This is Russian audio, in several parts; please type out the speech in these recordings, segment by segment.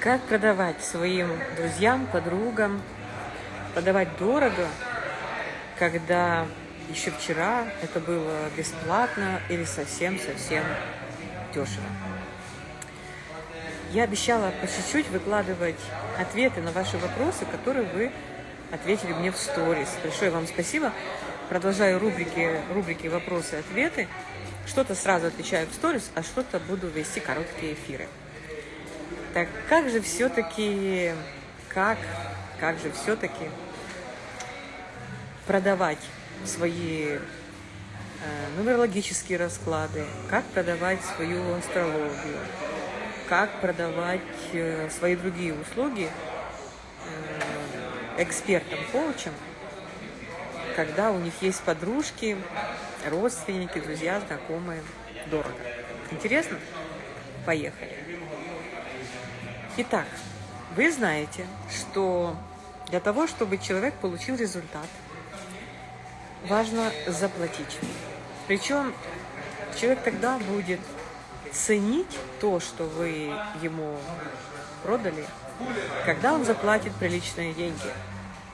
Как продавать своим друзьям, подругам, продавать дорого, когда еще вчера это было бесплатно или совсем-совсем дешево. Я обещала по чуть-чуть выкладывать ответы на ваши вопросы, которые вы ответили мне в сторис. Большое вам спасибо. Продолжаю рубрики, рубрики «Вопросы-ответы». Что-то сразу отвечаю в сторис, а что-то буду вести короткие эфиры. Так как же все-таки, как, как же все-таки продавать свои э, нумерологические расклады, как продавать свою астрологию, как продавать э, свои другие услуги э, экспертам, коучам, когда у них есть подружки, родственники, друзья, знакомые, дорого. Интересно? Поехали. Итак, вы знаете, что для того, чтобы человек получил результат, важно заплатить. Причем человек тогда будет ценить то, что вы ему продали, когда он заплатит приличные деньги.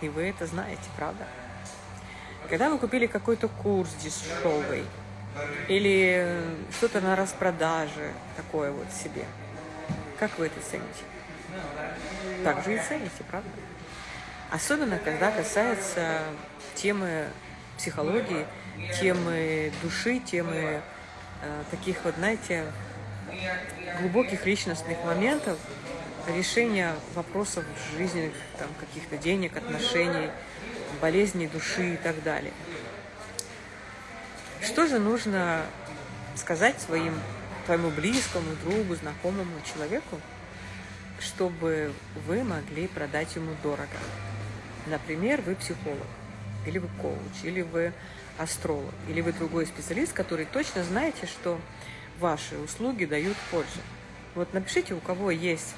И вы это знаете, правда? Когда вы купили какой-то курс дешевый или что-то на распродаже такое вот себе, как вы это цените? Так же и цените, правда? Особенно, когда касается темы психологии, темы души, темы э, таких вот, знаете, глубоких личностных моментов, решения вопросов жизни, там, каких-то денег, отношений, болезней души и так далее. Что же нужно сказать своим, твоему близкому, другу, знакомому человеку, чтобы вы могли продать ему дорого? Например, вы психолог, или вы коуч, или вы астролог, или вы другой специалист, который точно знаете, что ваши услуги дают пользу. Вот напишите, у кого есть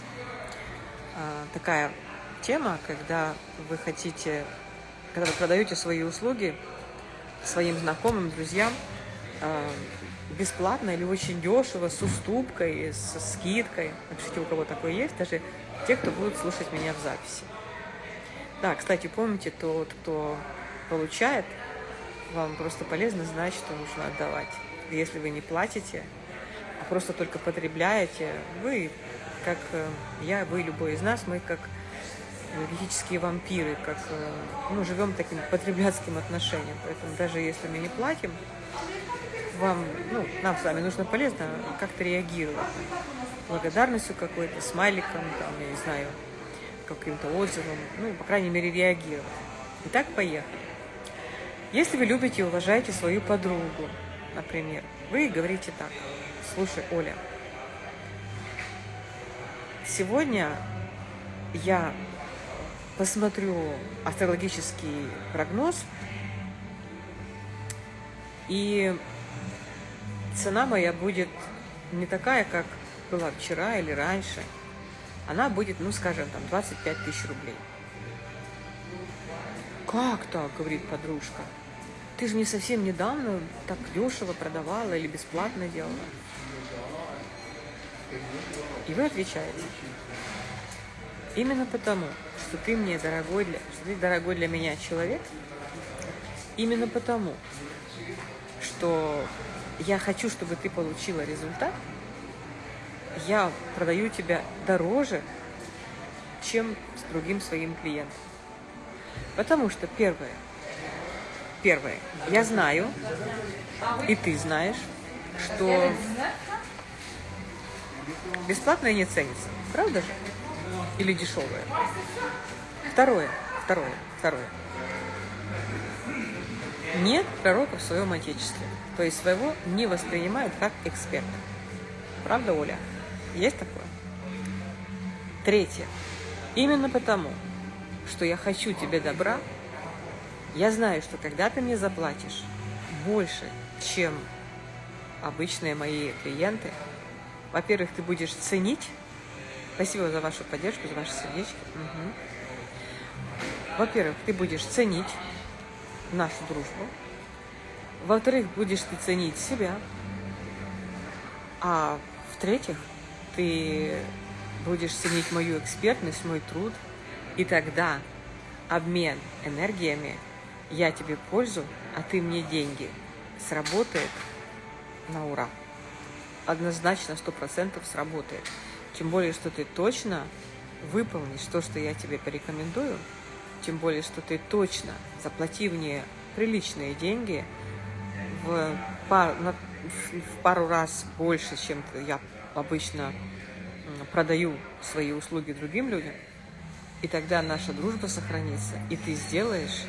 а, такая тема, когда вы хотите когда вы продаете свои услуги своим знакомым, друзьям, э, бесплатно или очень дешево, с уступкой, со скидкой. Напишите, у кого такое есть, даже те, кто будут слушать меня в записи. Да, кстати, помните, тот, кто получает, вам просто полезно знать, что нужно отдавать. Если вы не платите, а просто только потребляете, вы, как э, я, вы, любой из нас, мы как энергетические вампиры, как э, ну, живем таким потребляцким отношением. Поэтому даже если мы не платим, вам, ну, нам с вами нужно полезно как-то реагировать. Благодарностью какой-то, смайликом, там, я не знаю, каким-то отзывом, ну, по крайней мере, реагировать. Итак, поехали. Если вы любите и уважаете свою подругу, например, вы говорите так, слушай, Оля, сегодня я посмотрю астрологический прогноз, и цена моя будет не такая, как была вчера или раньше. Она будет, ну, скажем, там, 25 тысяч рублей. Как так, говорит подружка? Ты же не совсем недавно так дешево продавала или бесплатно делала. И вы отвечаете. Именно потому, что ты мне дорогой для, что ты дорогой для меня человек, именно потому, что я хочу, чтобы ты получила результат, я продаю тебя дороже, чем с другим своим клиентом. Потому что первое, первое, я знаю, и ты знаешь, что бесплатное не ценится. Правда же? или дешевое. Второе, второе, второе. Нет пророка в своем отечестве, то есть своего не воспринимают как эксперта. Правда, Оля? Есть такое? Третье. Именно потому, что я хочу тебе добра, я знаю, что когда ты мне заплатишь больше, чем обычные мои клиенты, во-первых, ты будешь ценить Спасибо за вашу поддержку, за ваши сердечки. Угу. Во-первых, ты будешь ценить нашу дружбу. Во-вторых, будешь ты ценить себя. А в-третьих, ты будешь ценить мою экспертность, мой труд, и тогда обмен энергиями, я тебе пользу, а ты мне деньги, сработает на ура. Однозначно, сто процентов сработает. Тем более, что ты точно выполнишь то, что я тебе порекомендую, тем более, что ты точно, заплатив мне приличные деньги, в, пар, на, в пару раз больше, чем я обычно продаю свои услуги другим людям, и тогда наша дружба сохранится, и ты сделаешь,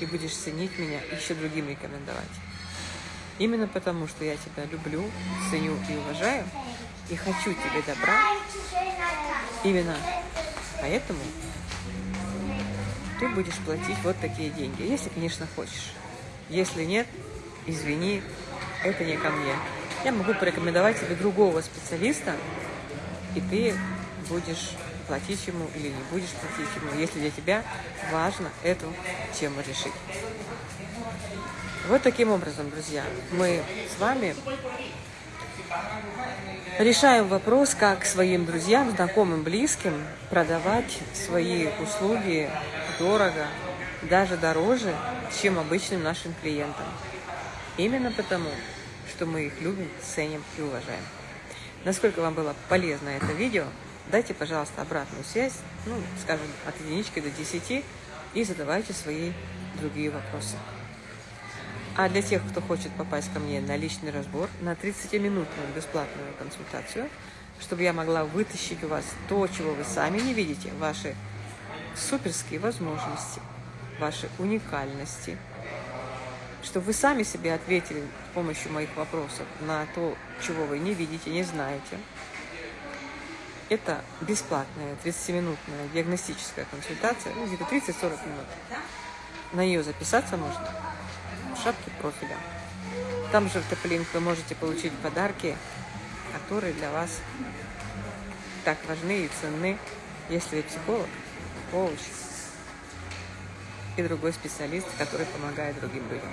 и будешь ценить меня, еще другим рекомендовать. Именно потому, что я тебя люблю, ценю и уважаю, и хочу тебе добра, именно поэтому ты будешь платить вот такие деньги, если, конечно, хочешь. Если нет, извини, это не ко мне. Я могу порекомендовать тебе другого специалиста, и ты будешь платить ему или не будешь платить ему, если для тебя важно эту тему решить. Вот таким образом, друзья, мы с вами решаем вопрос, как своим друзьям, знакомым, близким продавать свои услуги дорого, даже дороже, чем обычным нашим клиентам. Именно потому, что мы их любим, ценим и уважаем. Насколько вам было полезно это видео, дайте, пожалуйста, обратную связь, ну, скажем, от единички до 10, и задавайте свои другие вопросы. А для тех, кто хочет попасть ко мне на личный разбор, на 30-минутную бесплатную консультацию, чтобы я могла вытащить у вас то, чего вы сами не видите, ваши суперские возможности, ваши уникальности, чтобы вы сами себе ответили с помощью моих вопросов на то, чего вы не видите, не знаете. Это бесплатная 30-минутная диагностическая консультация, ну, где-то 30-40 минут. На нее записаться можно в шапке профиля. Там же в Топлинк вы можете получить подарки, которые для вас так важны и ценны, если вы психолог, коуч и другой специалист, который помогает другим людям.